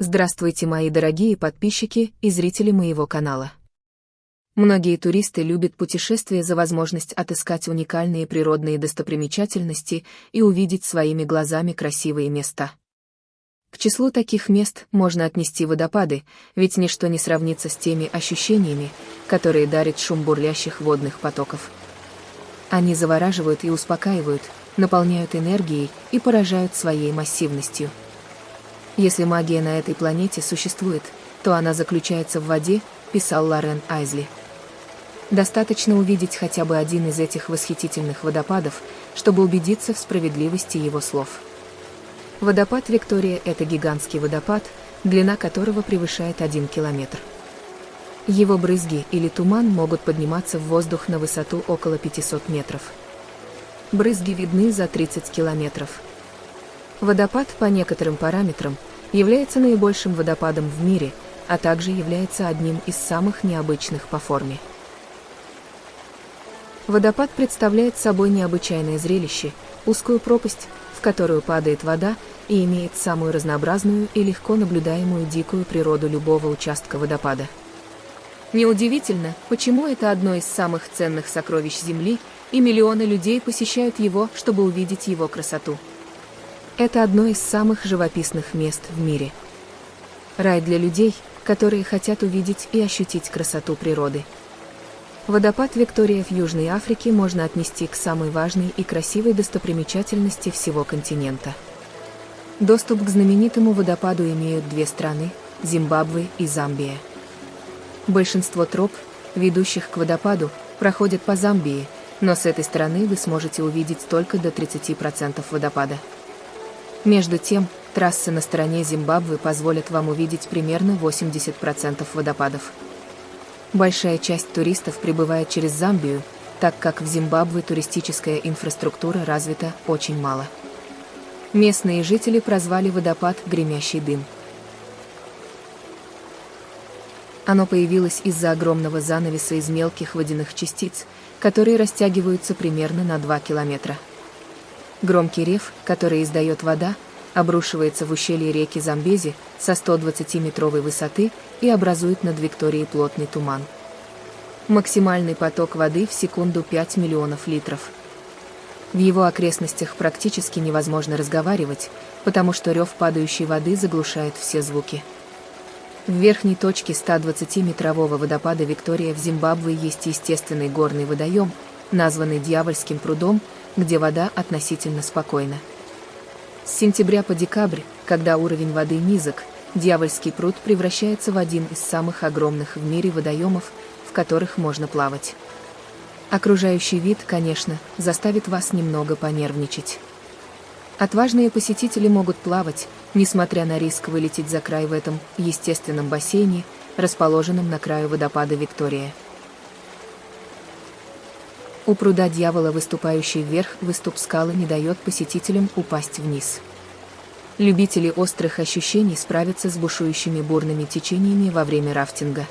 Здравствуйте, мои дорогие подписчики и зрители моего канала. Многие туристы любят путешествия за возможность отыскать уникальные природные достопримечательности и увидеть своими глазами красивые места. К числу таких мест можно отнести водопады, ведь ничто не сравнится с теми ощущениями, которые дарит шум бурлящих водных потоков. Они завораживают и успокаивают, наполняют энергией и поражают своей массивностью. Если магия на этой планете существует, то она заключается в воде, писал Лорен Айзли. Достаточно увидеть хотя бы один из этих восхитительных водопадов, чтобы убедиться в справедливости его слов. Водопад Виктория – это гигантский водопад, длина которого превышает 1 километр. Его брызги или туман могут подниматься в воздух на высоту около 500 метров. Брызги видны за 30 километров. Водопад по некоторым параметрам является наибольшим водопадом в мире, а также является одним из самых необычных по форме. Водопад представляет собой необычайное зрелище, узкую пропасть, в которую падает вода, и имеет самую разнообразную и легко наблюдаемую дикую природу любого участка водопада. Неудивительно, почему это одно из самых ценных сокровищ Земли, и миллионы людей посещают его, чтобы увидеть его красоту. Это одно из самых живописных мест в мире. Рай для людей, которые хотят увидеть и ощутить красоту природы. Водопад Виктория в Южной Африке можно отнести к самой важной и красивой достопримечательности всего континента. Доступ к знаменитому водопаду имеют две страны – Зимбабве и Замбия. Большинство троп, ведущих к водопаду, проходят по Замбии, но с этой стороны вы сможете увидеть только до 30% водопада. Между тем, трассы на стороне Зимбабве позволят вам увидеть примерно 80% водопадов. Большая часть туристов прибывает через Замбию, так как в Зимбабве туристическая инфраструктура развита очень мало. Местные жители прозвали водопад «Гремящий дым». Оно появилось из-за огромного занавеса из мелких водяных частиц, которые растягиваются примерно на 2 километра. Громкий рев, который издает вода, обрушивается в ущелье реки Замбези со 120-метровой высоты и образует над Викторией плотный туман. Максимальный поток воды в секунду 5 миллионов литров. В его окрестностях практически невозможно разговаривать, потому что рев падающей воды заглушает все звуки. В верхней точке 120-метрового водопада Виктория в Зимбабве есть естественный горный водоем, названный Дьявольским прудом, где вода относительно спокойна. С сентября по декабрь, когда уровень воды низок, Дьявольский пруд превращается в один из самых огромных в мире водоемов, в которых можно плавать. Окружающий вид, конечно, заставит вас немного понервничать. Отважные посетители могут плавать, несмотря на риск вылететь за край в этом естественном бассейне, расположенном на краю водопада Виктория. У пруда дьявола, выступающий вверх, выступ скалы не дает посетителям упасть вниз. Любители острых ощущений справятся с бушующими бурными течениями во время рафтинга.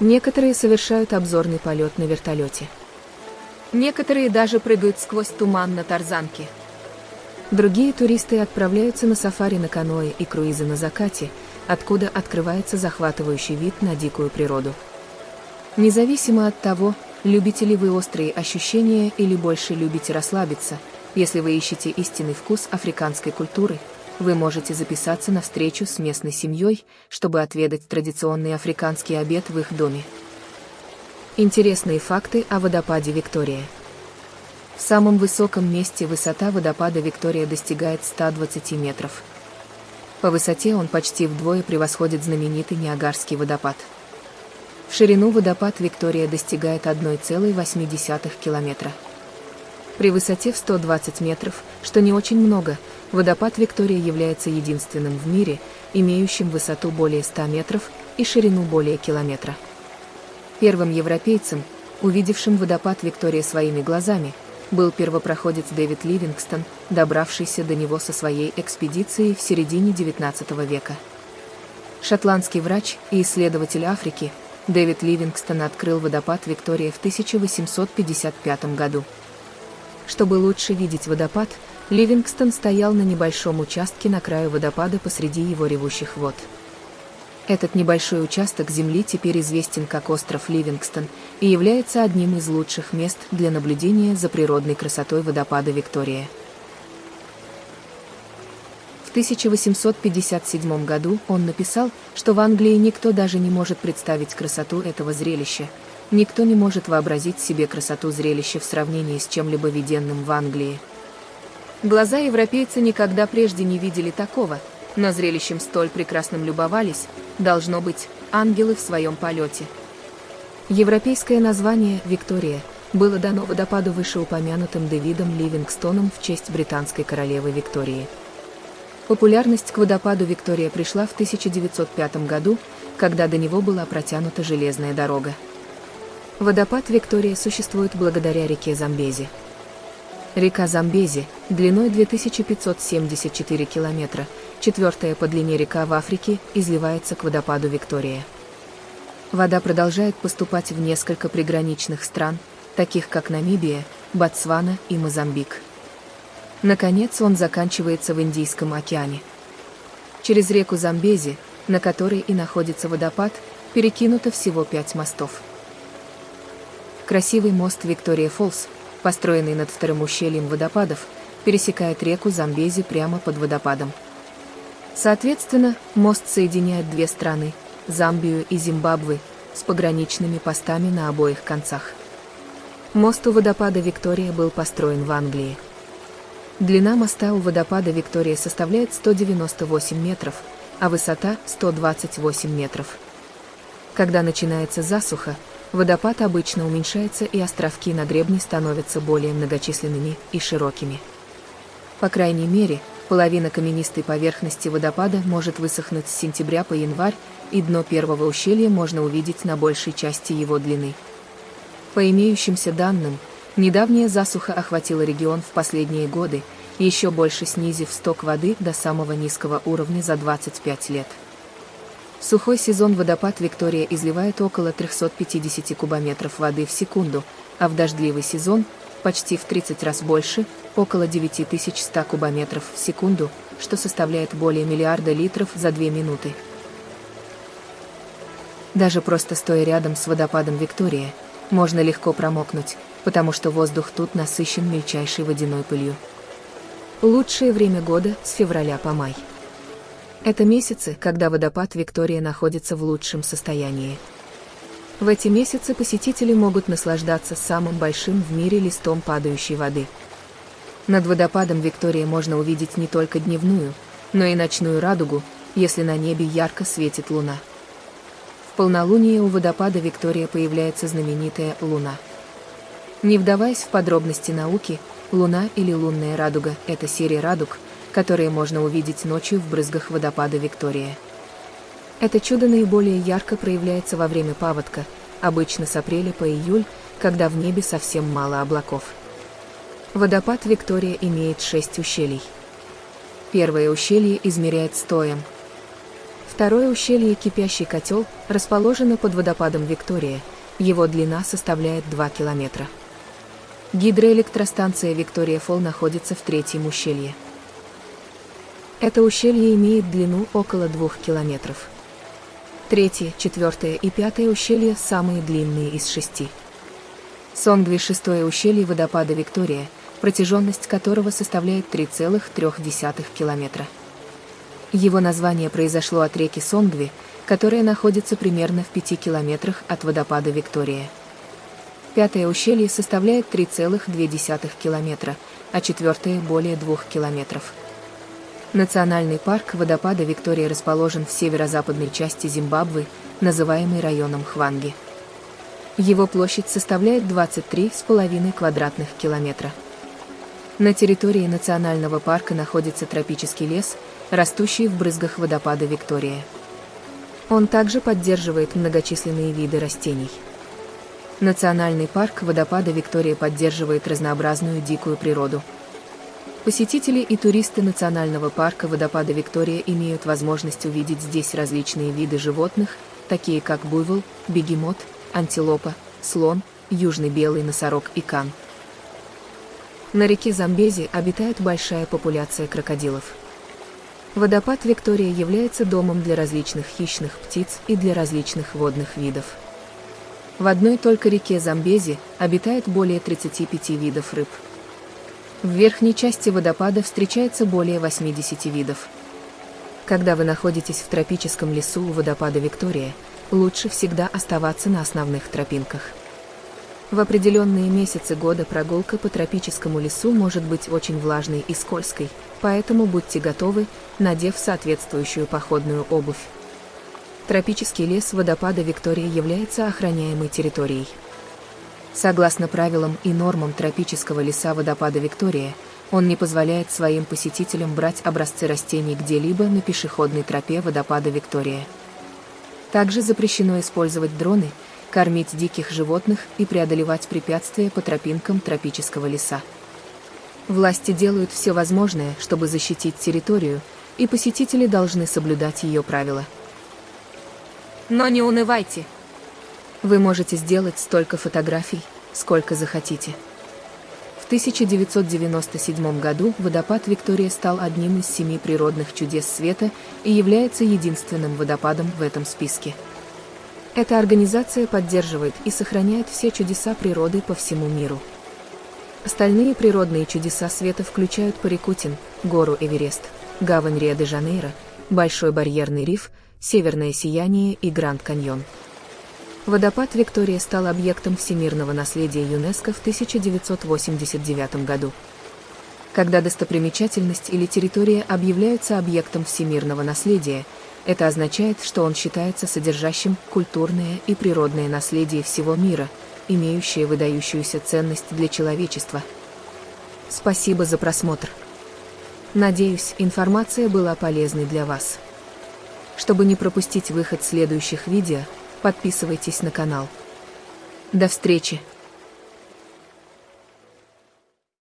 Некоторые совершают обзорный полет на вертолете. Некоторые даже прыгают сквозь туман на тарзанке. Другие туристы отправляются на сафари на каноэ и круизы на закате, откуда открывается захватывающий вид на дикую природу. Независимо от того, Любите ли вы острые ощущения или больше любите расслабиться? Если вы ищете истинный вкус африканской культуры, вы можете записаться на встречу с местной семьей, чтобы отведать традиционный африканский обед в их доме. Интересные факты о водопаде Виктория. В самом высоком месте высота водопада Виктория достигает 120 метров. По высоте он почти вдвое превосходит знаменитый Ниагарский водопад. В ширину водопад Виктория достигает 1,8 километра. При высоте в 120 метров, что не очень много, водопад Виктория является единственным в мире, имеющим высоту более 100 метров и ширину более километра. Первым европейцем, увидевшим водопад Виктория своими глазами, был первопроходец Дэвид Ливингстон, добравшийся до него со своей экспедицией в середине XIX века. Шотландский врач и исследователь Африки – Дэвид Ливингстон открыл водопад Виктория в 1855 году. Чтобы лучше видеть водопад, Ливингстон стоял на небольшом участке на краю водопада посреди его ревущих вод. Этот небольшой участок земли теперь известен как остров Ливингстон и является одним из лучших мест для наблюдения за природной красотой водопада Виктория. В 1857 году он написал, что в Англии никто даже не может представить красоту этого зрелища, никто не может вообразить себе красоту зрелища в сравнении с чем-либо виденным в Англии. Глаза европейца никогда прежде не видели такого, но зрелищем столь прекрасным любовались, должно быть, ангелы в своем полете. Европейское название «Виктория» было дано водопаду вышеупомянутым Дэвидом Ливингстоном в честь британской королевы Виктории. Популярность к водопаду Виктория пришла в 1905 году, когда до него была протянута железная дорога. Водопад Виктория существует благодаря реке Замбези. Река Замбези, длиной 2574 километра, четвертая по длине река в Африке, изливается к водопаду Виктория. Вода продолжает поступать в несколько приграничных стран, таких как Намибия, Ботсвана и Мозамбик. Наконец он заканчивается в Индийском океане. Через реку Замбези, на которой и находится водопад, перекинуто всего пять мостов. Красивый мост Виктория Фолс, построенный над вторым ущельем водопадов, пересекает реку Замбези прямо под водопадом. Соответственно, мост соединяет две страны – Замбию и Зимбабве, с пограничными постами на обоих концах. Мост у водопада Виктория был построен в Англии. Длина моста у водопада Виктория составляет 198 метров, а высота – 128 метров. Когда начинается засуха, водопад обычно уменьшается и островки на гребне становятся более многочисленными и широкими. По крайней мере, половина каменистой поверхности водопада может высохнуть с сентября по январь, и дно первого ущелья можно увидеть на большей части его длины. По имеющимся данным, недавняя засуха охватила регион в последние годы, еще больше снизив сток воды до самого низкого уровня за 25 лет. В сухой сезон водопад Виктория изливает около 350 кубометров воды в секунду, а в дождливый сезон – почти в 30 раз больше, около 9100 кубометров в секунду, что составляет более миллиарда литров за 2 минуты. Даже просто стоя рядом с водопадом Виктория, можно легко промокнуть, потому что воздух тут насыщен мельчайшей водяной пылью. Лучшее время года с февраля по май. Это месяцы, когда водопад Виктория находится в лучшем состоянии. В эти месяцы посетители могут наслаждаться самым большим в мире листом падающей воды. Над водопадом Виктория можно увидеть не только дневную, но и ночную радугу, если на небе ярко светит луна. В полнолуние у водопада Виктория появляется знаменитая луна. Не вдаваясь в подробности науки, луна или лунная радуга – это серия радуг, которые можно увидеть ночью в брызгах водопада Виктория. Это чудо наиболее ярко проявляется во время паводка, обычно с апреля по июль, когда в небе совсем мало облаков. Водопад Виктория имеет шесть ущелий. Первое ущелье измеряет стоем. Второе ущелье «Кипящий котел» расположено под водопадом Виктория, его длина составляет 2 километра. Гидроэлектростанция Виктория Фолл находится в третьем ущелье. Это ущелье имеет длину около двух километров. Третье, четвертое и пятое ущелья самые длинные из шести. Сонгви – шестое ущелье водопада Виктория, протяженность которого составляет 3,3 километра. Его название произошло от реки Сонгви, которая находится примерно в 5 километрах от водопада Виктория. Пятое ущелье составляет 3,2 километра, а четвертое – более 2 километров. Национальный парк водопада Виктория расположен в северо-западной части Зимбабве, называемый районом Хванги. Его площадь составляет 23,5 квадратных километра. На территории национального парка находится тропический лес, растущий в брызгах водопада Виктория. Он также поддерживает многочисленные виды растений. Национальный парк водопада Виктория поддерживает разнообразную дикую природу – Посетители и туристы национального парка водопада Виктория имеют возможность увидеть здесь различные виды животных, такие как буйвол, бегемот, антилопа, слон, южный белый носорог и кан. На реке Замбези обитает большая популяция крокодилов. Водопад Виктория является домом для различных хищных птиц и для различных водных видов. В одной только реке Замбези обитает более 35 видов рыб. В верхней части водопада встречается более 80 видов. Когда вы находитесь в тропическом лесу у водопада Виктория, лучше всегда оставаться на основных тропинках. В определенные месяцы года прогулка по тропическому лесу может быть очень влажной и скользкой, поэтому будьте готовы, надев соответствующую походную обувь. Тропический лес водопада Виктория является охраняемой территорией. Согласно правилам и нормам тропического леса водопада Виктория, он не позволяет своим посетителям брать образцы растений где-либо на пешеходной тропе водопада Виктория. Также запрещено использовать дроны, кормить диких животных и преодолевать препятствия по тропинкам тропического леса. Власти делают все возможное, чтобы защитить территорию, и посетители должны соблюдать ее правила. Но не унывайте. Вы можете сделать столько фотографий, сколько захотите. В 1997 году водопад Виктория стал одним из семи природных чудес света и является единственным водопадом в этом списке. Эта организация поддерживает и сохраняет все чудеса природы по всему миру. Остальные природные чудеса света включают Парикутин, гору Эверест, гавань Рио-де-Жанейро, Большой барьерный риф – Северное сияние и Гранд Каньон. Водопад Виктория стал объектом всемирного наследия ЮНЕСКО в 1989 году. Когда достопримечательность или территория объявляются объектом всемирного наследия, это означает, что он считается содержащим культурное и природное наследие всего мира, имеющее выдающуюся ценность для человечества. Спасибо за просмотр. Надеюсь, информация была полезной для вас. Чтобы не пропустить выход следующих видео, подписывайтесь на канал. До встречи!